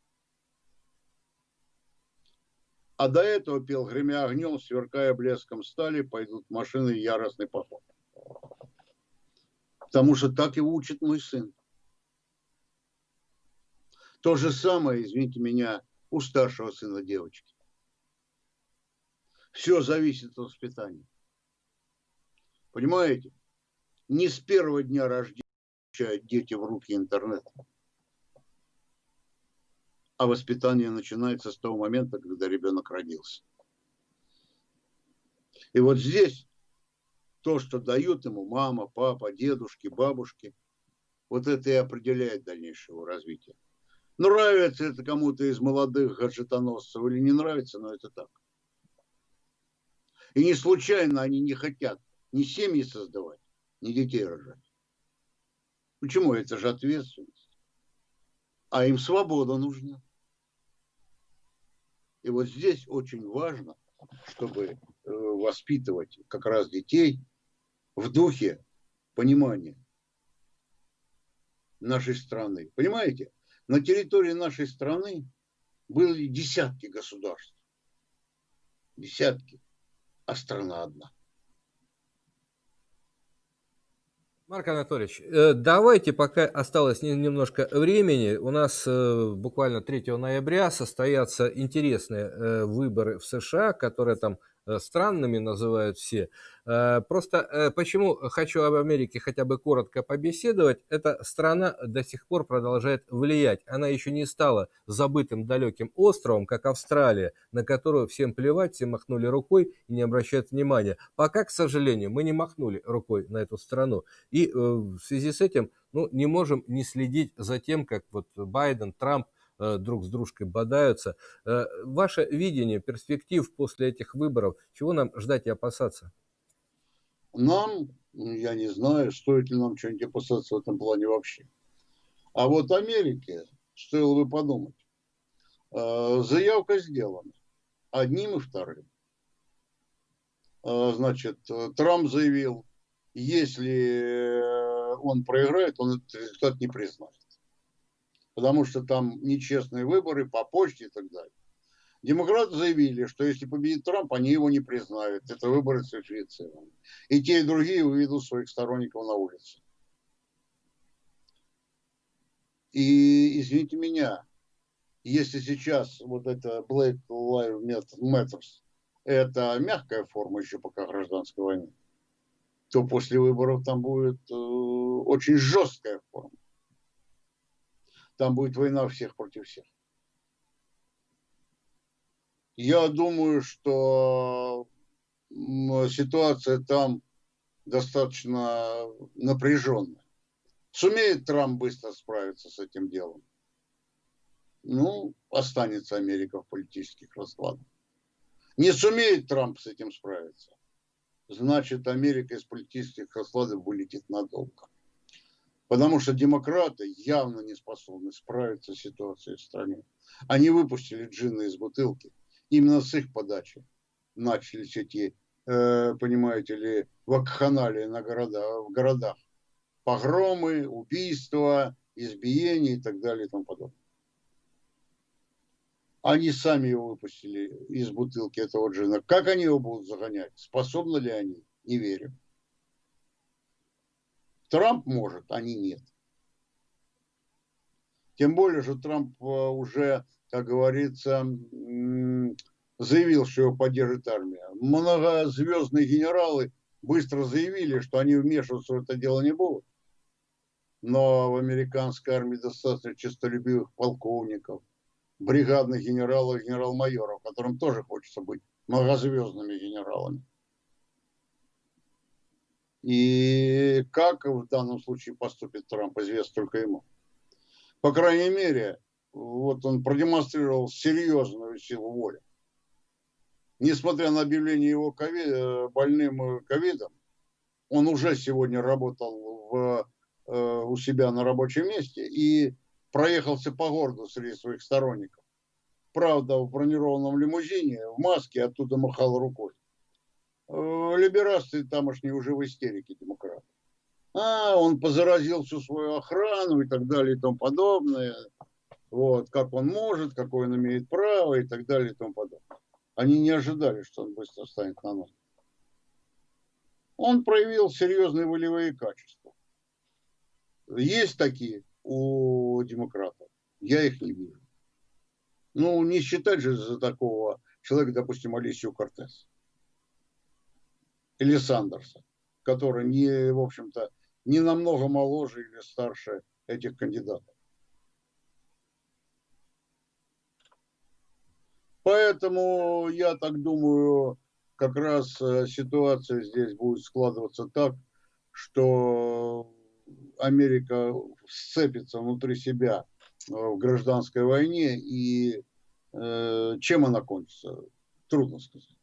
А до этого пел, гремя огнем, сверкая блеском стали, пойдут машины яростный поход. Потому что так его учит мой сын. То же самое, извините меня, у старшего сына девочки. Все зависит от воспитания. Понимаете? Не с первого дня рождения дети в руки интернета а воспитание начинается с того момента, когда ребенок родился. И вот здесь то, что дают ему мама, папа, дедушки, бабушки, вот это и определяет дальнейшее его развитие. Нравится это кому-то из молодых гаджетоносцев или не нравится, но это так. И не случайно они не хотят ни семьи создавать, ни детей рожать. Почему? Это же ответственность. А им свобода нужна. И вот здесь очень важно, чтобы э, воспитывать как раз детей в духе понимания нашей страны. Понимаете, на территории нашей страны были десятки государств. Десятки, а страна одна.
Марк Анатольевич, э, давайте, пока осталось немножко времени, у нас э, буквально 3 ноября состоятся интересные э, выборы в США, которые там странными называют все. Э, просто э, почему хочу об Америке хотя бы коротко побеседовать, эта страна до сих пор продолжает влиять. Она еще не стала забытым далеким островом, как Австралия, на которую всем плевать, все махнули рукой и не обращают внимания. Пока, к сожалению, мы не махнули рукой на эту страну. И в связи с этим ну, не можем не следить за тем, как вот Байден, Трамп Э, друг с дружкой бодаются. Э, ваше видение перспектив после этих выборов, чего нам ждать и опасаться?
Нам, ну, я не знаю, стоит ли нам что-нибудь опасаться в этом плане вообще. А вот Америке стоило бы подумать. Э, заявка сделана одним и вторым. Значит, Трамп заявил, если он проиграет, он этот результат не признает потому что там нечестные выборы по почте и так далее. Демократы заявили, что если победит Трамп, они его не признают. Это выборы сфальсифицированы. И те, и другие выведут своих сторонников на улице. И, извините меня, если сейчас вот это Black Lives Matter это мягкая форма еще пока гражданской войны, то после выборов там будет э, очень жесткая форма. Там будет война всех против всех. Я думаю, что ситуация там достаточно напряженная. Сумеет Трамп быстро справиться с этим делом? Ну, останется Америка в политических раскладах. Не сумеет Трамп с этим справиться, значит, Америка из политических раскладов вылетит надолго. Потому что демократы явно не способны справиться с ситуацией в стране. Они выпустили джинны из бутылки. Именно с их подачи начались эти, э, понимаете ли, вакханалии на города, в городах. Погромы, убийства, избиения и так далее и тому подобное. Они сами его выпустили из бутылки этого джина. Как они его будут загонять? Способны ли они? Не верю. Трамп может, они нет. Тем более, что Трамп э, уже, как говорится, заявил, что его поддержит армия. Многозвездные генералы быстро заявили, что они вмешиваться в это дело не будут. Но в американской армии достаточно честолюбивых полковников, бригадных генералов, генерал-майоров, которым тоже хочется быть многозвездными генералами. И как в данном случае поступит Трамп, известно только ему. По крайней мере, вот он продемонстрировал серьезную силу воли. Несмотря на объявление его COVID, э, больным ковидом, он уже сегодня работал в, э, у себя на рабочем месте и проехался по городу среди своих сторонников. Правда, в бронированном лимузине, в маске, оттуда махал рукой. Э, либерасты тамошние уже в истерике демократы. А, он позаразил всю свою охрану и так далее и тому подобное. Вот, как он может, какое он имеет право и так далее и тому подобное. Они не ожидали, что он быстро станет на ноги. Он проявил серьезные волевые качества. Есть такие у демократов. Я их не вижу. Ну, не считать же за такого человека, допустим, Алисию Кортес. Или Сандерса, который не, в общем-то, не намного моложе или старше этих кандидатов. Поэтому я так думаю, как раз э, ситуация здесь будет складываться так, что Америка сцепится внутри себя э, в гражданской войне, и э, чем она кончится, трудно сказать.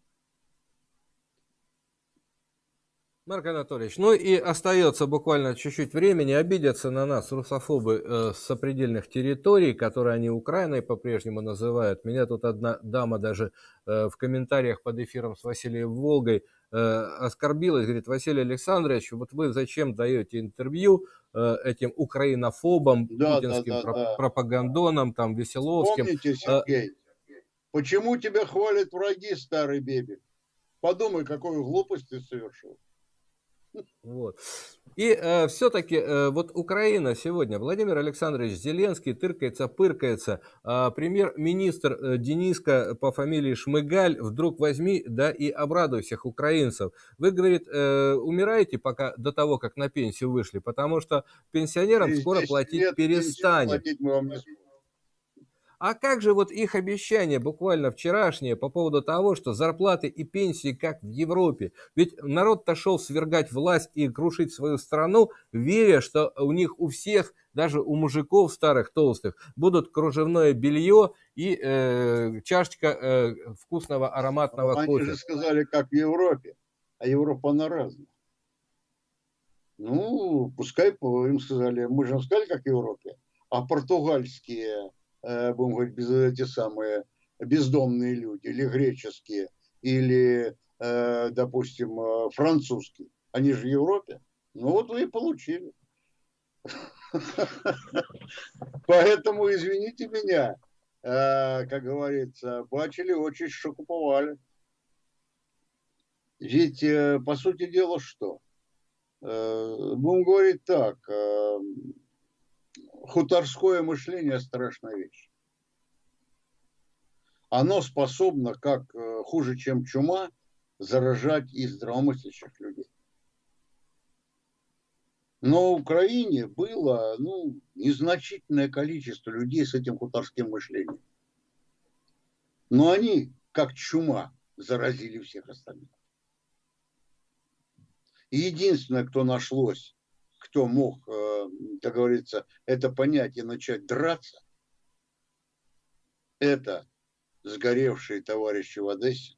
Марк Анатольевич, ну и остается буквально чуть-чуть времени. Обидятся на нас русофобы э, с сопредельных территорий, которые они Украиной по-прежнему называют. Меня тут одна дама даже э, в комментариях под эфиром с Василием Волгой э, оскорбилась. Говорит, Василий Александрович, вот вы зачем даете интервью э, этим украинофобам, да, путинским да, да, да. пропагандонам, там, Веселовским?
Помните, э, Сергей, э, почему тебя хвалят враги, старый бебик? Подумай, какую глупость ты совершил.
Вот. И э, все-таки э, вот Украина сегодня, Владимир Александрович Зеленский тыркается, пыркается, э, премьер-министр э, Дениска по фамилии Шмыгаль вдруг возьми, да и обрадуй всех украинцев. Вы, говорит, э, умираете пока до того, как на пенсию вышли, потому что пенсионерам скоро платить перестанет. Платить мы вам не а как же вот их обещание, буквально вчерашнее, по поводу того, что зарплаты и пенсии как в Европе? Ведь народ-то шел свергать власть и крушить свою страну, веря, что у них у всех, даже у мужиков старых, толстых, будут кружевное белье и э, чашечка э, вкусного ароматного
Они
кофе.
Они же сказали, как в Европе, а Европа она разная. Ну, пускай им сказали, мы же сказали, как в Европе, а португальские будем говорить, без, эти самые бездомные люди, или греческие, или, э, допустим, э, французские. Они же в Европе. Ну вот вы и получили. Поэтому, извините меня, как говорится, бачили очень шокуповали. Ведь, по сути дела, что? Будем говорить так, хуторское мышление – страшная вещь. оно способно, как э, хуже, чем чума, заражать и здравомыслящих людей. Но в Украине было ну, незначительное количество людей с этим хуторским мышлением. Но они, как чума, заразили всех остальных. И единственное, кто нашлось, кто мог, э, как говорится, это понять и начать драться, это сгоревшие товарищи в Одессе,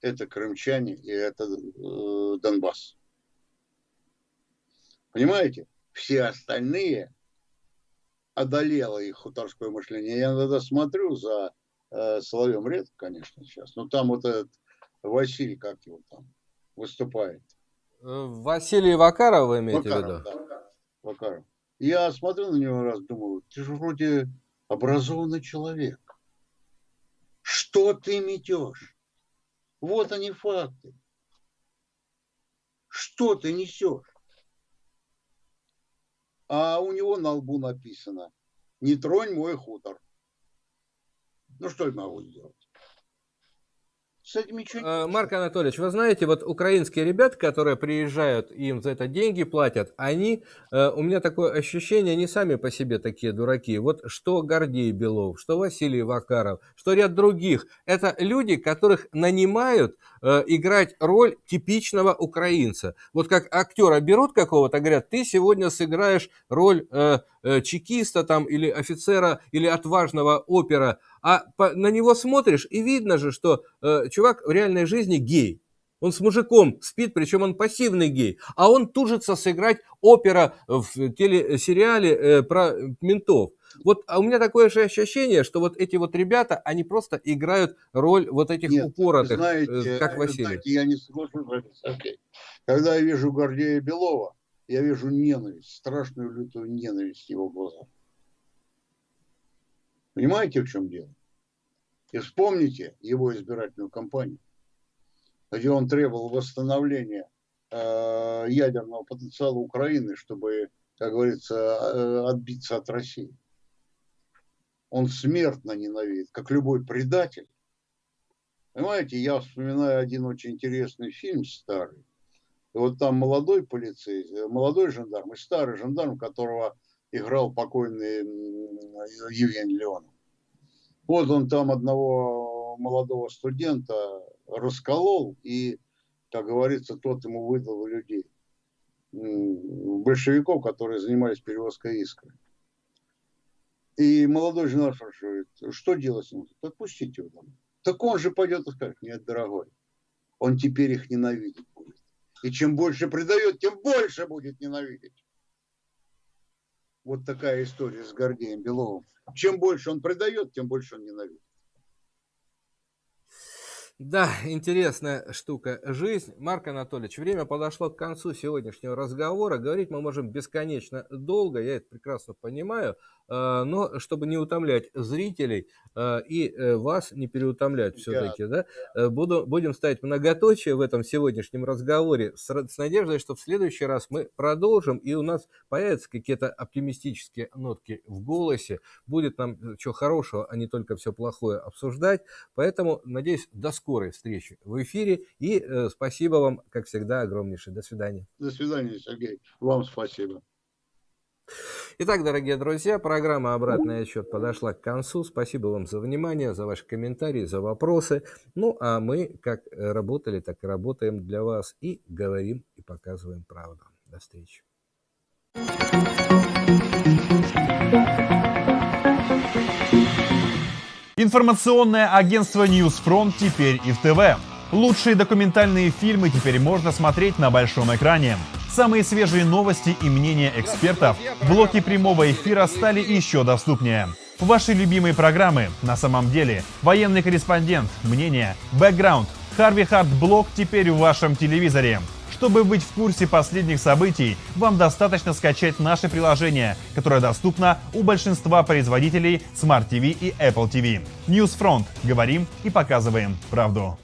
это крымчане и это э, Донбасс. Понимаете? Все остальные одолело их хуторское мышление. Я иногда смотрю за э, Соловьем редко, конечно, сейчас. Но там вот этот Василий, как его там, выступает.
Василий Вакаров вы имеете Вакаров, в виду?
Да, Вакаров. Я смотрю на него раз, думаю, ты же вроде образованный человек. Что ты метешь? Вот они факты. Что ты несешь? а у него на лбу написано «Не тронь мой хутор». Ну, что я могу сделать?
С этим ничего не э, Марк Анатольевич, вы знаете, вот украинские ребята, которые приезжают, им за это деньги платят, они, э, у меня такое ощущение, они сами по себе такие дураки. Вот что Гордей Белов, что Василий Вакаров, что ряд других, это люди, которых нанимают э, играть роль типичного украинца. Вот как актера берут какого-то, говорят, ты сегодня сыграешь роль чекиста там или офицера или отважного опера, а по, на него смотришь, и видно же, что э, чувак в реальной жизни гей. Он с мужиком спит, причем он пассивный гей. А он тужится сыграть опера в телесериале э, про ментов. Вот а у меня такое же ощущение, что вот эти вот ребята, они просто играют роль вот этих Нет, упоротых, знаете, э, как Василий. Знаете,
я не соглашусь okay. Когда я вижу Гордея Белова, я вижу ненависть, страшную лютую ненависть в его глазах. Понимаете, в чем дело? И вспомните его избирательную кампанию, где он требовал восстановления э, ядерного потенциала Украины, чтобы, как говорится, э, отбиться от России. Он смертно ненавидит, как любой предатель. Понимаете, я вспоминаю один очень интересный фильм старый. И вот там молодой полицейский, молодой жандарм и старый жандарм, которого играл покойный Евгений Леонов. Вот он там одного молодого студента расколол, и, как говорится, тот ему выдал людей. Большевиков, которые занимались перевозкой искры. И молодой жена спрашивает, что делать с ним? Отпустите его домой. Так он же пойдет и скажет, нет, дорогой, он теперь их ненавидеть будет. И чем больше предает, тем больше будет ненавидеть. Вот такая история с Гордеем Беловым. Чем больше он предает, тем больше он ненавидит.
Да, интересная штука. Жизнь. Марк Анатольевич, время подошло к концу сегодняшнего разговора. Говорить мы можем бесконечно долго, я это прекрасно понимаю. Э, но чтобы не утомлять зрителей э, и э, вас не переутомлять все-таки, да, буду, будем ставить многоточие в этом сегодняшнем разговоре с, с надеждой, что в следующий раз мы продолжим, и у нас появятся какие-то оптимистические нотки в голосе, будет нам что хорошего, а не только все плохое обсуждать. Поэтому, надеюсь, до скорого скорой встречи в эфире. И э, спасибо вам, как всегда, огромнейшее. До свидания.
До свидания, Сергей. Вам спасибо.
Итак, дорогие друзья, программа «Обратный отчет» подошла к концу. Спасибо вам за внимание, за ваши комментарии, за вопросы. Ну, а мы как работали, так и работаем для вас и говорим и показываем правду. До встречи.
Информационное агентство Newsfront теперь и в ТВ. Лучшие документальные фильмы теперь можно смотреть на большом экране. Самые свежие новости и мнения экспертов в блоке прямого эфира стали еще доступнее. Ваши любимые программы на самом деле, военный корреспондент, мнение, бэкграунд, Харви Хард блог теперь в вашем телевизоре. Чтобы быть в курсе последних событий, вам достаточно скачать наше приложение, которое доступно у большинства производителей Smart TV и Apple TV. Newsfront. Говорим и показываем правду.